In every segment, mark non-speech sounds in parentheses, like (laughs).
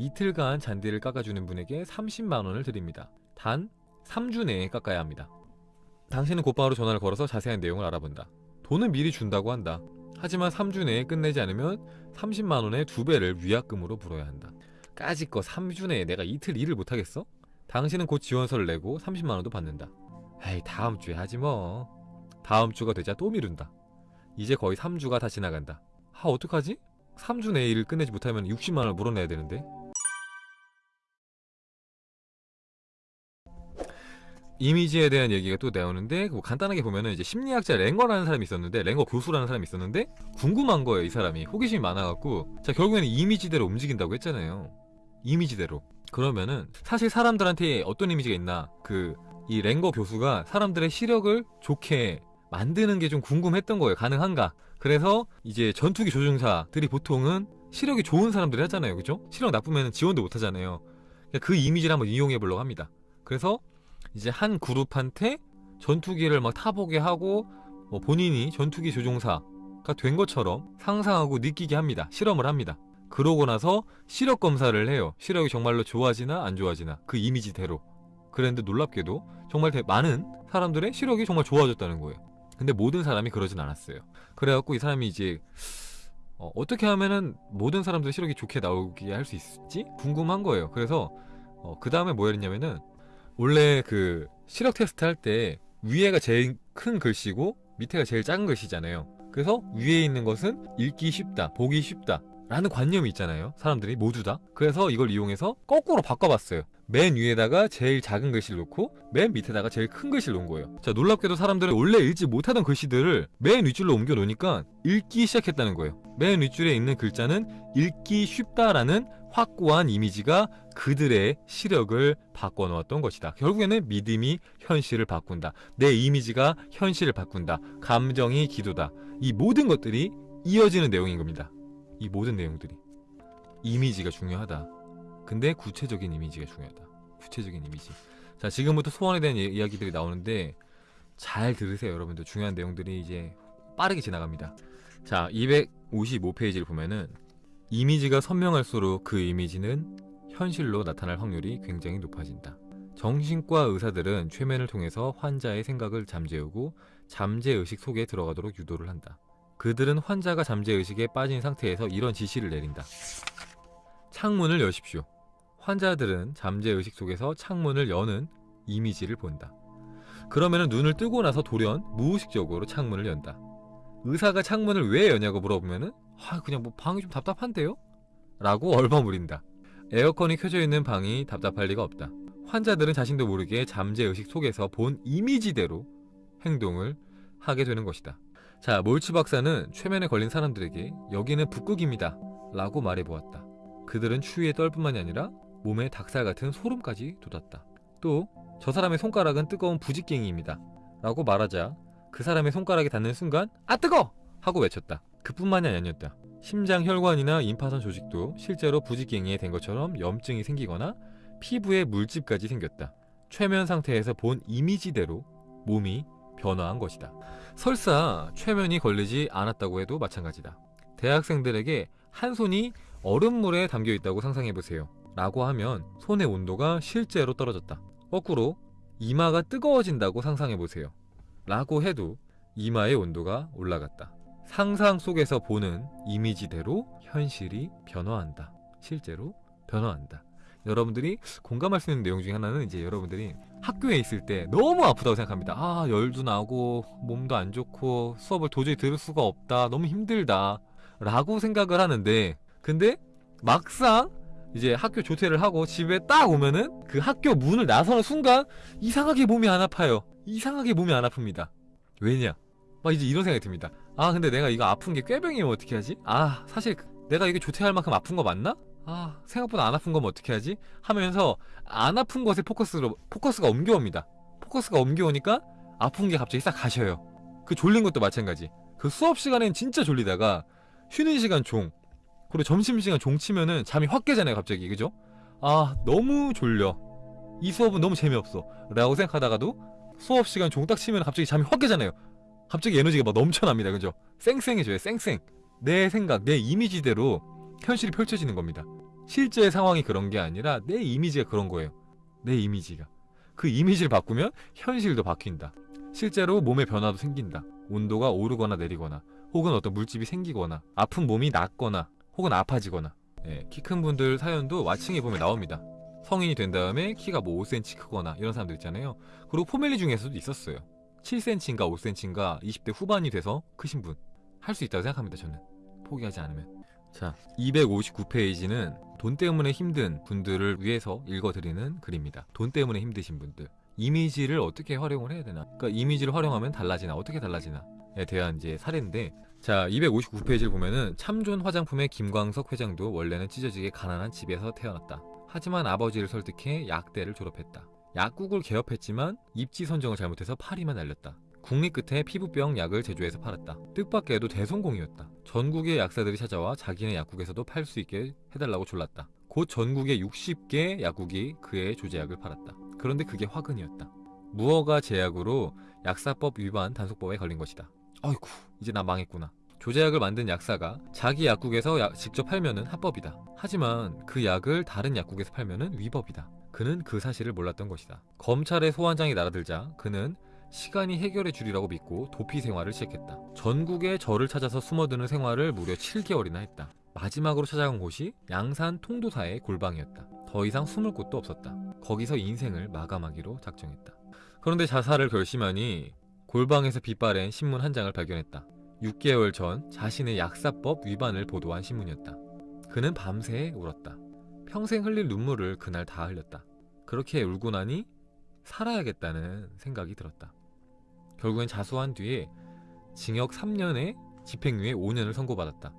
이틀간 잔디를 깎아주는 분에게 30만원을 드립니다. 단 3주 내에 깎아야 합니다. 당신은 곧바로 전화를 걸어서 자세한 내용을 알아본다. 돈은 미리 준다고 한다. 하지만 3주 내에 끝내지 않으면 30만원의 두배를 위약금으로 물어야 한다. 까짓 거 3주 내에 내가 이틀 일을 못하겠어? 당신은 곧 지원서를 내고 30만원도 받는다. 에이 다음 주에 하지 뭐. 다음 주가 되자 또 미룬다. 이제 거의 3주가 다 지나간다. 아 어떡하지? 3주 내에 일을 끝내지 못하면 60만원을 물어내야 되는데 이미지에 대한 얘기가 또 나오는데 뭐 간단하게 보면은 이제 심리학자 랭거라는 사람이 있었는데 랭거 교수라는 사람이 있었는데 궁금한 거예요 이 사람이. 호기심이 많아갖고. 자 결국에는 이미지대로 움직인다고 했잖아요. 이미지대로. 그러면은 사실 사람들한테 어떤 이미지가 있나? 그 이 랭거 교수가 사람들의 시력을 좋게 만드는 게 좀 궁금했던 거예요. 가능한가? 그래서 이제 전투기 조종사들이 보통은 시력이 좋은 사람들이 하잖아요. 그죠? 시력 나쁘면 지원도 못 하잖아요. 그 이미지를 한번 이용해 보려고 합니다. 그래서 이제 한 그룹한테 전투기를 막 타보게 하고 뭐 본인이 전투기 조종사가 된 것처럼 상상하고 느끼게 합니다. 실험을 합니다. 그러고 나서 시력 검사를 해요. 시력이 정말로 좋아지나 안 좋아지나 그 이미지대로. 그랬는데 놀랍게도 정말 대- 많은 사람들의 시력이 정말 좋아졌다는 거예요. 근데 모든 사람이 그러진 않았어요. 그래갖고 이 사람이 이제 어, 어떻게 하면은 모든 사람들의 시력이 좋게 나오게 할 수 있을지 궁금한 거예요. 그래서 그 다음에 뭐 했냐면은 원래 그 시력 테스트 할 때 위에가 제일 큰 글씨고 밑에가 제일 작은 글씨잖아요. 그래서 위에 있는 것은 읽기 쉽다, 보기 쉽다. 라는 관념이 있잖아요. 사람들이 모두 다. 그래서 이걸 이용해서 거꾸로 바꿔봤어요. 맨 위에다가 제일 작은 글씨를 놓고 맨 밑에다가 제일 큰 글씨를 놓은 거예요. 자, 놀랍게도 사람들은 원래 읽지 못하던 글씨들을 맨 윗줄로 옮겨 놓으니까 읽기 시작했다는 거예요. 맨 윗줄에 있는 글자는 읽기 쉽다라는 확고한 이미지가 그들의 시력을 바꿔놓았던 것이다. 결국에는 믿음이 현실을 바꾼다. 내 이미지가 현실을 바꾼다. 감정이 기도다. 이 모든 것들이 이어지는 내용인 겁니다. 이 모든 내용들이. 이미지가 중요하다. 근데 구체적인 이미지가 중요하다. 구체적인 이미지. 자, 지금부터 소원에 대한 이- 이야기들이 나오는데 잘 들으세요, 여러분들. 중요한 내용들이 이제 빠르게 지나갑니다. 자, 255페이지를 보면은 이미지가 선명할수록 그 이미지는 현실로 나타날 확률이 굉장히 높아진다. 정신과 의사들은 최면을 통해서 환자의 생각을 잠재우고 잠재의식 속에 들어가도록 유도를 한다. 그들은 환자가 잠재의식에 빠진 상태에서 이런 지시를 내린다. 창문을 여십시오. 환자들은 잠재의식 속에서 창문을 여는 이미지를 본다. 그러면 눈을 뜨고 나서 돌연 무의식적으로 창문을 연다. 의사가 창문을 왜 여냐고 물어보면은 아 그냥 뭐 방이 좀 답답한데요? 라고 (laughs) 얼버무린다. 에어컨이 켜져 있는 방이 답답할 리가 없다. 환자들은 자신도 모르게 잠재의식 속에서 본 이미지대로 행동을 하게 되는 것이다. 자, 몰츠 박사는 최면에 걸린 사람들에게 여기는 북극입니다. 라고 말해보았다. 그들은 추위에 떨 뿐만이 아니라 몸에 닭살 같은 소름까지 돋았다. 또, 저 사람의 손가락은 뜨거운 부직갱이입니다. 라고 말하자 그 사람의 손가락에 닿는 순간 아 뜨거! 하고 외쳤다. 그뿐만이 아니었다. 심장 혈관이나 임파선 조직도 실제로 부직갱이에 된 것처럼 염증이 생기거나 피부에 물집까지 생겼다. 최면 상태에서 본 이미지대로 몸이 변화한 것이다. 설사 최면이 걸리지 않았다고 해도 마찬가지다. 대학생들에게 한 손이 얼음물에 담겨 있다고 상상해 보세요. 라고 하면 손의 온도가 실제로 떨어졌다. 거꾸로 이마가 뜨거워진다고 상상해 보세요. 라고 해도 이마의 온도가 올라갔다. 상상 속에서 보는 이미지대로 현실이 변화한다. 실제로 변화한다. 여러분들이 공감할 수 있는 내용 중에 하나는 이제 여러분들이 학교에 있을 때 너무 아프다고 생각합니다. 아, 열도 나고, 몸도 안 좋고, 수업을 도저히 들을 수가 없다. 너무 힘들다. 라고 생각을 하는데, 근데 막상 이제 학교 조퇴를 하고 집에 딱 오면은 그 학교 문을 나서는 순간 이상하게 몸이 안 아파요. 이상하게 몸이 안 아픕니다. 왜냐? 막 이제 이런 생각이 듭니다. 아, 근데 내가 이거 아픈 게 꾀병이면 어떻게 하지? 아, 사실 내가 이게 조퇴할 만큼 아픈 거 맞나? 아, 생각보다 안 아픈 거면 어떻게 하지? 하면서 안 아픈 것에 포커스로, 포커스가 옮겨옵니다. 포커스가 옮겨오니까 아픈 게 갑자기 싹 가셔요. 그 졸린 것도 마찬가지. 그 수업 시간엔 진짜 졸리다가 쉬는 시간 종, 그리고 점심시간 종 치면은 잠이 확 깨잖아요, 갑자기. 그죠? 아, 너무 졸려. 이 수업은 너무 재미없어. 라고 생각하다가도 수업 시간 종딱 치면 갑자기 잠이 확 깨잖아요. 갑자기 에너지가 막 넘쳐납니다. 그죠? 쌩쌩해져요, 쌩쌩. 내 생각, 내 이미지대로 현실이 펼쳐지는 겁니다. 실제 상황이 그런 게 아니라 내 이미지가 그런 거예요. 내 이미지가. 그 이미지를 바꾸면 현실도 바뀐다. 실제로 몸에 변화도 생긴다. 온도가 오르거나 내리거나 혹은 어떤 물집이 생기거나 아픈 몸이 낫거나 혹은 아파지거나 예, 키큰 분들 사연도 와칭해 보면 나옵니다. 성인이 된 다음에 키가 뭐 5cm 크거나 이런 사람들 있잖아요. 그리고 포멜리 중에서도 있었어요. 7cm인가 5cm인가 20대 후반이 돼서 크신 분. 할 수 있다고 생각합니다, 저는. 포기하지 않으면. 자, 259페이지는 돈 때문에 힘든 분들을 위해서 읽어드리는 글입니다. 돈 때문에 힘드신 분들. 이미지를 어떻게 활용을 해야 되나? 그러니까 이미지를 활용하면 달라지나? 어떻게 달라지나?에 대한 이제 사례인데, 자, 259페이지를 보면은 참존 화장품의 김광석 회장도 원래는 찢어지게 가난한 집에서 태어났다. 하지만 아버지를 설득해 약대를 졸업했다. 약국을 개업했지만 입지 선정을 잘못해서 파리만 날렸다. 국립 끝에 피부병 약을 제조해서 팔았다. 뜻밖에도 대성공이었다. 전국의 약사들이 찾아와 자기네 약국에서도 팔 수 있게 해달라고 졸랐다. 곧 전국의 60개 약국이 그의 조제약을 팔았다. 그런데 그게 화근이었다. 무허가 제약으로 약사법 위반 단속법에 걸린 것이다. 아이쿠, 이제 나 망했구나. 조제약을 만든 약사가 자기 약국에서 약- 직접 팔면은 합법이다. 하지만 그 약을 다른 약국에서 팔면은 위법이다. 그는 그 사실을 몰랐던 것이다. 검찰의 소환장이 날아들자 그는 시간이 해결해 주리라고 믿고 도피 생활을 시작했다. 전국에 저를 찾아서 숨어드는 생활을 무려 7개월이나 했다. 마지막으로 찾아간 곳이 양산 통도사의 골방이었다. 더 이상 숨을 곳도 없었다. 거기서 인생을 마감하기로 작정했다. 그런데 자살을 결심하니 골방에서 빛바랜 신문 한 장을 발견했다. 6개월 전 자신의 약사법 위반을 보도한 신문이었다. 그는 밤새 울었다. 평생 흘릴 눈물을 그날 다 흘렸다. 그렇게 울고 나니 살아야겠다는 생각이 들었다. 결국엔 자수한 뒤에 징역 3년에 집행유예 5년을 선고받았다.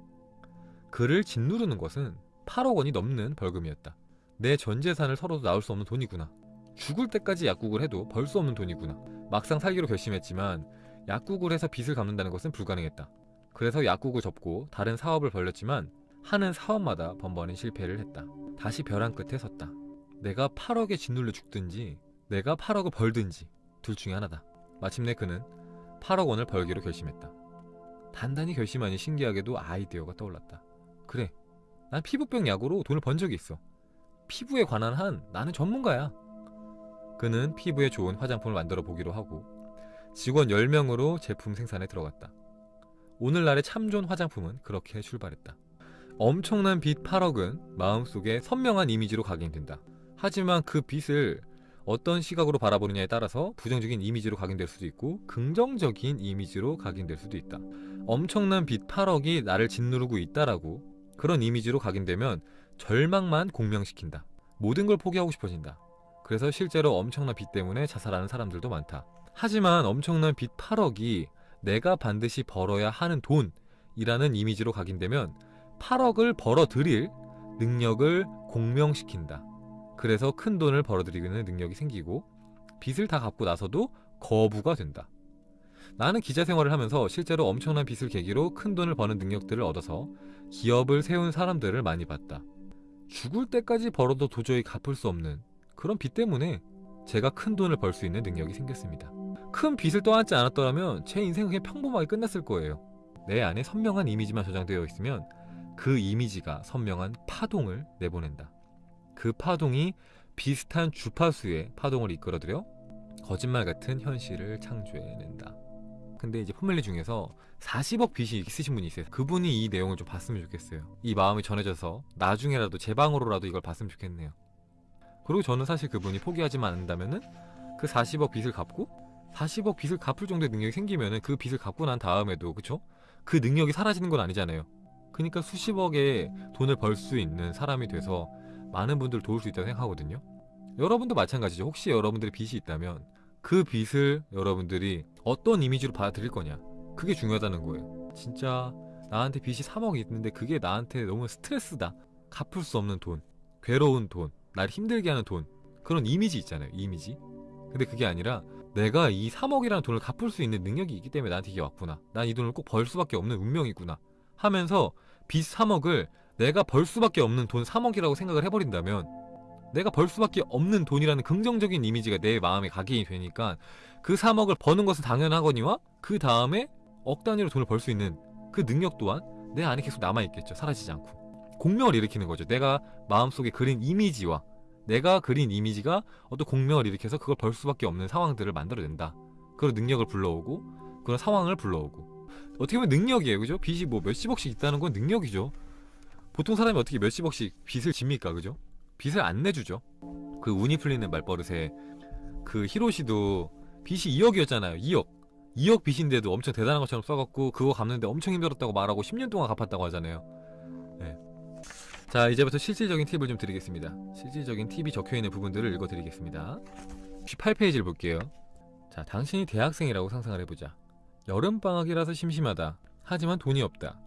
그를 짓누르는 것은 8억 원이 넘는 벌금이었다. 내 전 재산을 털어도 나올 수 없는 돈이구나. 죽을 때까지 약국을 해도 벌 수 없는 돈이구나. 막상 살기로 결심했지만 약국을 해서 빚을 갚는다는 것은 불가능했다. 그래서 약국을 접고 다른 사업을 벌렸지만 하는 사업마다 번번이 실패를 했다. 다시 벼랑 끝에 섰다. 내가 8억에 짓눌려 죽든지 내가 8억을 벌든지 둘 중에 하나다. 마침내 그는 8억 원을 벌기로 결심했다. 단단히 결심하니 신기하게도 아이디어가 떠올랐다. 그래, 난 피부병 약으로 돈을 번 적이 있어. 피부에 관한 한 나는 전문가야. 그는 피부에 좋은 화장품을 만들어 보기로 하고 직원 10명으로 제품 생산에 들어갔다. 오늘날의 참존 화장품은 그렇게 출발했다. 엄청난 빚 8억은 마음속에 선명한 이미지로 각인된다. 하지만 그 빚을 어떤 시각으로 바라보느냐에 따라서 부정적인 이미지로 각인될 수도 있고 긍정적인 이미지로 각인될 수도 있다. 엄청난 빚 8억이 나를 짓누르고 있다라고 그런 이미지로 각인되면 절망만 공명시킨다. 모든 걸 포기하고 싶어진다. 그래서 실제로 엄청난 빚 때문에 자살하는 사람들도 많다. 하지만 엄청난 빚 8억이 내가 반드시 벌어야 하는 돈이라는 이미지로 각인되면 8억을 벌어들일 능력을 공명시킨다. 그래서 큰 돈을 벌어들이는 능력이 생기고 빚을 다 갚고 나서도 거부가 된다. 나는 기자 생활을 하면서 실제로 엄청난 빚을 계기로 큰 돈을 버는 능력들을 얻어서 기업을 세운 사람들을 많이 봤다. 죽을 때까지 벌어도 도저히 갚을 수 없는 그런 빚 때문에 제가 큰 돈을 벌 수 있는 능력이 생겼습니다. 큰 빚을 떠안지 않았더라면 제 인생은 그냥 평범하게 끝났을 거예요. 내 안에 선명한 이미지만 저장되어 있으면 그 이미지가 선명한 파동을 내보낸다. 그 파동이 비슷한 주파수의 파동을 이끌어들여 거짓말 같은 현실을 창조해낸다. 근데 이제 포멜리 중에서 40억 빚이 있으신 분이 있어요. 그분이 이 내용을 좀 봤으면 좋겠어요. 이 마음이 전해져서 나중에라도 제 방으로라도 이걸 봤으면 좋겠네요. 그리고 저는 사실 그분이 포기하지만 않는다면은 그 40억 빚을 갚고 40억 빚을 갚을 정도의 능력이 생기면은 그 빚을 갚고 난 다음에도 그쵸? 그 능력이 사라지는 건 아니잖아요. 그러니까 수십억의 돈을 벌 수 있는 사람이 돼서 많은 분들을 도울 수 있다고 생각하거든요. 여러분도 마찬가지죠. 혹시 여러분들의 빚이 있다면 그 빚을 여러분들이 어떤 이미지로 받아들일 거냐. 그게 중요하다는 거예요. 진짜 나한테 빚이 3억 있는데 그게 나한테 너무 스트레스다. 갚을 수 없는 돈, 괴로운 돈, 날 힘들게 하는 돈. 그런 이미지 있잖아요. 이미지. 근데 그게 아니라 내가 이 3억이라는 돈을 갚을 수 있는 능력이 있기 때문에 나한테 이게 왔구나. 난 이 돈을 꼭 벌 수밖에 없는 운명이구나. 하면서 빚 3억을 내가 벌 수밖에 없는 돈 3억이라고 생각을 해버린다면 내가 벌 수밖에 없는 돈이라는 긍정적인 이미지가 내 마음에 각인이 되니까 그 3억을 버는 것은 당연하거니와 그 다음에 억 단위로 돈을 벌 수 있는 그 능력 또한 내 안에 계속 남아있겠죠. 사라지지 않고. 공명을 일으키는 거죠. 내가 마음속에 그린 이미지와 내가 그린 이미지가 어떤 공명을 일으켜서 그걸 벌 수밖에 없는 상황들을 만들어낸다. 그런 능력을 불러오고 그런 상황을 불러오고 어떻게 보면 능력이에요. 그죠? 빚이 뭐 몇십억씩 있다는 건 능력이죠. 보통 사람이 어떻게 몇십억씩 빚을 집니까? 그죠? 빚을 안 내주죠. 그 운이 풀리는 말버릇에 그 히로시도 빚이 2억이었잖아요. 2억. 2억 빚인데도 엄청 대단한 것처럼 써갖고 그거 갚는데 엄청 힘들었다고 말하고 10년 동안 갚았다고 하잖아요. 네. 자 이제부터 실질적인 팁을 좀 드리겠습니다. 실질적인 팁이 적혀있는 부분들을 읽어드리겠습니다. 18페이지를 볼게요. 자 당신이 대학생이라고 상상을 해보자. 여름방학이라서 심심하다. 하지만 돈이 없다.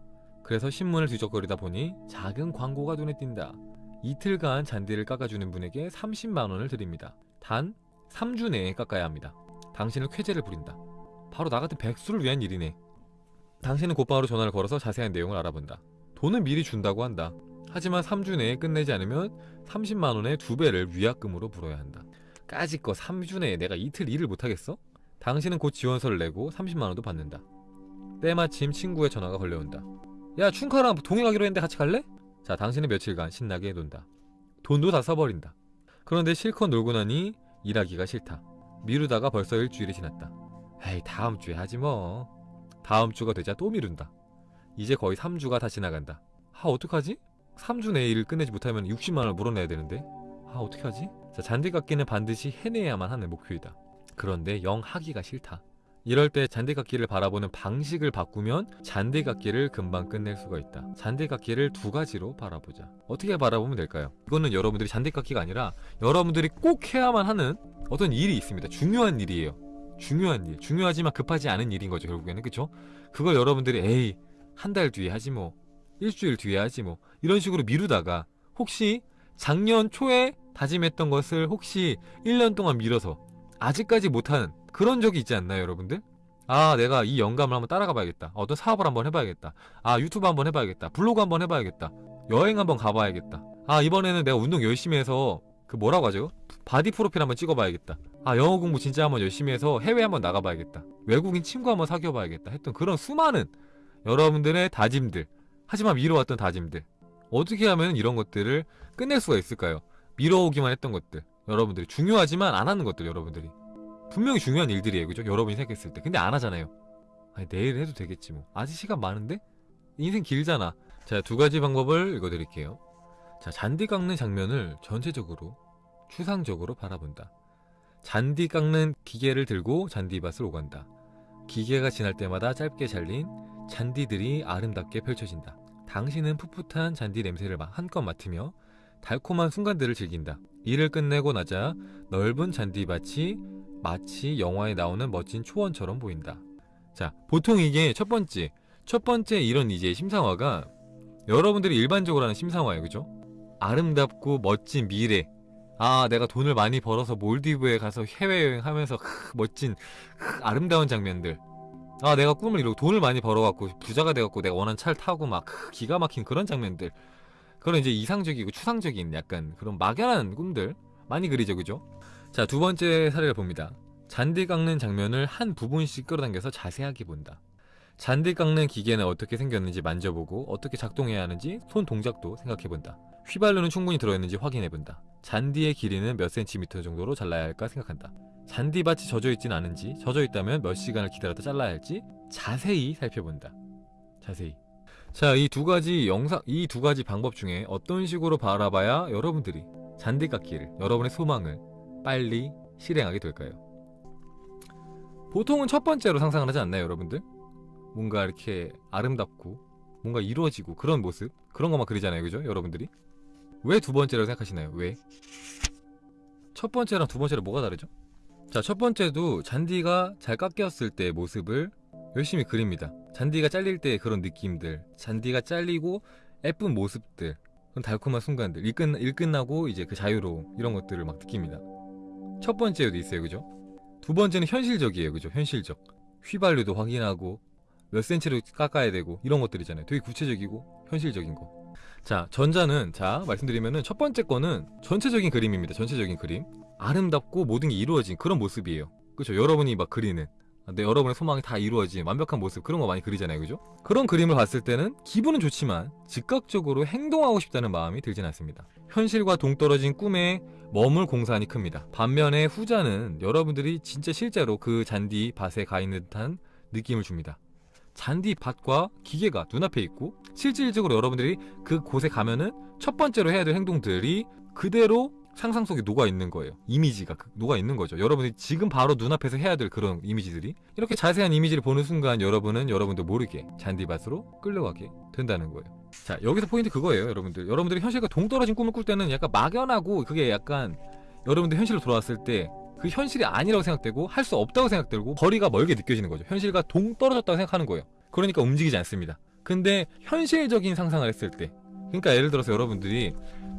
그래서 신문을 뒤적거리다 보니 작은 광고가 눈에 띈다. 이틀간 잔디를 깎아주는 분에게 30만원을 드립니다. 단 3주 내에 깎아야 합니다. 당신은 쾌재를 부린다. 바로 나 같은 백수를 위한 일이네. 당신은 곧바로 전화를 걸어서 자세한 내용을 알아본다. 돈은 미리 준다고 한다. 하지만 3주 내에 끝내지 않으면 30만원의 두 배를 위약금으로 물어야 한다. 까짓 거 3주 내에 내가 이틀 일을 못하겠어? 당신은 곧 지원서를 내고 30만원도 받는다. 때마침 친구의 전화가 걸려온다. 야 춘카랑 동행하기로 했는데 같이 갈래? 자 당신은 며칠간 신나게 논다. 돈도 다 써버린다. 그런데 실컷 놀고 나니 일하기가 싫다. 미루다가 벌써 일주일이 지났다. 에이 다음 주에 하지 뭐. 다음 주가 되자 또 미룬다. 이제 거의 3주가 다 지나간다. 아 어떡하지? 3주 내에 일을 끝내지 못하면 60만원을 물어내야 되는데 아 어떡하지? 자 잔디깎기는 반드시 해내야만 하는 목표이다. 그런데 영 하기가 싫다. 이럴 때 잔디깎기를 바라보는 방식을 바꾸면 잔디깎기를 금방 끝낼 수가 있다. 잔디깎기를 두 가지로 바라보자. 어떻게 바라보면 될까요? 이거는 여러분들이 잔디깎기가 아니라 여러분들이 꼭 해야만 하는 어떤 일이 있습니다. 중요한 일이에요. 중요한 일. 중요하지만 급하지 않은 일인 거죠, 결국에는. 그쵸? 그걸 여러분들이 에이, 한 달 뒤에 하지 뭐. 일주일 뒤에 하지 뭐. 이런 식으로 미루다가 혹시 작년 초에 다짐했던 것을 혹시 1년 동안 미뤄서 아직까지 못하는 그런 적이 있지 않나요, 여러분들? 아, 내가 이 영감을 한번 따라가 봐야겠다. 어떤 사업을 한번 해봐야겠다. 아, 유튜브 한번 해봐야겠다. 블로그 한번 해봐야겠다. 여행 한번 가봐야겠다. 아, 이번에는 내가 운동 열심히 해서 그 뭐라고 하죠? 바디 프로필 한번 찍어봐야겠다. 아, 영어 공부 진짜 한번 열심히 해서 해외 한번 나가봐야겠다. 외국인 친구 한번 사귀어봐야겠다. 했던 그런 수많은 여러분들의 다짐들. 하지만 미뤄왔던 다짐들. 어떻게 하면 이런 것들을 끝낼 수가 있을까요? 미뤄오기만 했던 것들. 여러분들이 중요하지만 안 하는 것들 여러분들이 분명히 중요한 일들이에요 그죠? 여러분이 생각했을 때 근데 안 하잖아요 아니 내일 해도 되겠지 뭐 아직 시간 많은데? 인생 길잖아 자 두 가지 방법을 읽어드릴게요 자 잔디 깎는 장면을 전체적으로 추상적으로 바라본다 잔디 깎는 기계를 들고 잔디밭을 오간다 기계가 지날 때마다 짧게 잘린 잔디들이 아름답게 펼쳐진다 당신은 풋풋한 잔디 냄새를 한껏 맡으며 달콤한 순간들을 즐긴다. 일을 끝내고 나자 넓은 잔디밭이 마치 영화에 나오는 멋진 초원처럼 보인다. 자, 보통 이게 첫 번째, 첫 번째 이런 이제 심상화가 여러분들이 일반적으로 하는 심상화예요. 그죠? 아름답고 멋진 미래. 아, 내가 돈을 많이 벌어서 몰디브에 가서 해외여행 하면서 크, 멋진 크, 아름다운 장면들. 아, 내가 꿈을 이루고 돈을 많이 벌어갖고 부자가 돼갖고 내가 원하는 차를 타고 막 크, 기가 막힌 그런 장면들. 그런 이제 이상적이고 추상적인 약간 그런 막연한 꿈들 많이 그리죠 그죠? 자 두 번째 사례를 봅니다 잔디 깎는 장면을 한 부분씩 끌어당겨서 자세하게 본다 잔디 깎는 기계는 어떻게 생겼는지 만져보고 어떻게 작동해야 하는지 손 동작도 생각해본다. 휘발유는 충분히 들어있는지 확인해본다. 잔디의 길이는 몇 센티미터 정도로 잘라야 할까 생각한다. 잔디밭이 젖어있진 않은지 젖어있다면 몇 시간을 기다렸다 잘라야 할지 자세히 살펴본다. 자세히. 자, 이 두 가지 영상, 이 두 가지 방법 중에 어떤 식으로 바라봐야 여러분들이 잔디 깎기를, 여러분의 소망을 빨리 실행하게 될까요? 보통은 첫 번째로 상상을 하지 않나요, 여러분들? 뭔가 이렇게 아름답고, 뭔가 이루어지고, 그런 모습, 그런 것만 그리잖아요, 그죠? 여러분들이? 왜 두 번째라고 생각하시나요? 왜? 첫 번째랑 두 번째랑 뭐가 다르죠? 자, 첫 번째도 잔디가 잘 깎였을 때의 모습을 열심히 그립니다. 잔디가 잘릴 때 그런 느낌들, 잔디가 잘리고 예쁜 모습들, 그런 달콤한 순간들, 일, 끝, 일 끝나고 이제 그 자유로움, 이런 것들을 막 느낍니다. 첫 번째도 있어요, 그죠? 두 번째는 현실적이에요, 그죠? 현실적. 휘발유도 확인하고, 몇 센치로 깎아야 되고, 이런 것들이잖아요. 되게 구체적이고, 현실적인 거. 자, 전자는, 자, 말씀드리면은 첫 번째 거는 전체적인 그림입니다. 전체적인 그림. 아름답고 모든 게 이루어진 그런 모습이에요. 그죠? 여러분이 막 그리는. 내 여러분의 소망이 다 이루어진 완벽한 모습 그런 거 많이 그리잖아요 그죠? 그런 그림을 봤을 때는 기분은 좋지만 즉각적으로 행동하고 싶다는 마음이 들진 않습니다 현실과 동떨어진 꿈에 머물 공산이 큽니다 반면에 후자는 여러분들이 진짜 실제로 그 잔디 밭에 가 있는 듯한 느낌을 줍니다 잔디 밭과 기계가 눈앞에 있고 실질적으로 여러분들이 그 곳에 가면은 첫 번째로 해야 될 행동들이 그대로 상상 속에 녹아 있는 거예요. 이미지가 그- 녹아 있는 거죠. 여러분이 지금 바로 눈앞에서 해야 될 그런 이미지들이 이렇게 자세한 이미지를 보는 순간 여러분은 여러분도 모르게 잔디밭으로 끌려가게 된다는 거예요. 자 여기서 포인트 그거예요, 여러분들. 여러분들이 현실과 동떨어진 꿈을 꿀 때는 약간 막연하고 그게 약간 여러분들 현실로 돌아왔을 때 그 현실이 아니라고 생각되고 할 수 없다고 생각되고 거리가 멀게 느껴지는 거죠. 현실과 동떨어졌다고 생각하는 거예요. 그러니까 움직이지 않습니다. 근데 현실적인 상상을 했을 때 그러니까 예를 들어서 여러분들이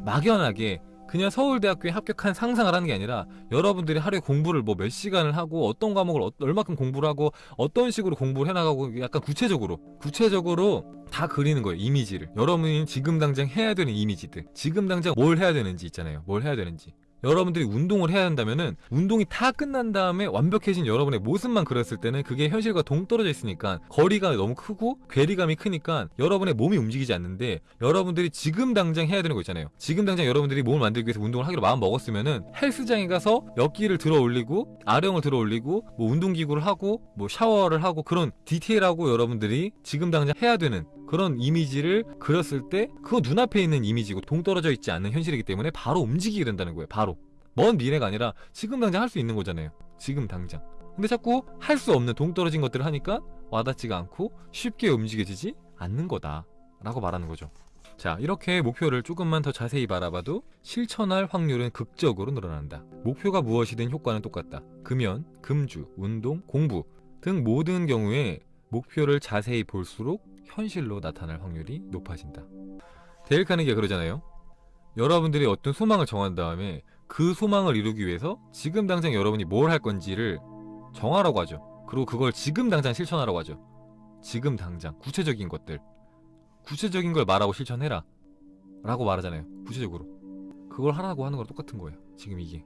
막연하게 그냥 서울대학교에 합격한 상상을 하는 게 아니라 여러분들이 하루에 공부를 뭐 몇 시간을 하고 어떤 과목을 어- 얼마큼 공부를 하고 어떤 식으로 공부를 해나가고 약간 구체적으로 구체적으로 다 그리는 거예요 이미지를 여러분이 지금 당장 해야 되는 이미지들 지금 당장 뭘 해야 되는지 있잖아요 뭘 해야 되는지 여러분들이 운동을 해야 한다면은 운동이 다 끝난 다음에 완벽해진 여러분의 모습만 그렸을 때는 그게 현실과 동떨어져 있으니까 거리가 너무 크고 괴리감이 크니까 여러분의 몸이 움직이지 않는데 여러분들이 지금 당장 해야 되는 거 있잖아요. 지금 당장 여러분들이 몸을 만들기 위해서 운동을 하기로 마음 먹었으면은 헬스장에 가서 역기를 들어 올리고 아령을 들어 올리고 뭐 운동기구를 하고 뭐 샤워를 하고 그런 디테일하고 여러분들이 지금 당장 해야 되는 그런 이미지를 그렸을 때 그거 눈앞에 있는 이미지고 동떨어져 있지 않는 현실이기 때문에 바로 움직이게 된다는 거예요. 바로. 먼 미래가 아니라 지금 당장 할 수 있는 거잖아요. 지금 당장. 근데 자꾸 할 수 없는 동떨어진 것들을 하니까 와닿지가 않고 쉽게 움직여지지 않는 거다. 라고 말하는 거죠. 자, 이렇게 목표를 조금만 더 자세히 바라봐도 실천할 확률은 극적으로 늘어난다. 목표가 무엇이든 효과는 똑같다. 금연, 금주, 운동, 공부 등 모든 경우에 목표를 자세히 볼수록 현실로 나타날 확률이 높아진다. 데일 카네기가 그러잖아요. 여러분들이 어떤 소망을 정한 다음에 그 소망을 이루기 위해서 지금 당장 여러분이 뭘 할 건지를 정하라고 하죠. 그리고 그걸 지금 당장 실천하라고 하죠. 지금 당장 구체적인 것들 구체적인 걸 말하고 실천해라 라고 말하잖아요. 구체적으로 그걸 하라고 하는 거랑 똑같은 거예요. 지금 이게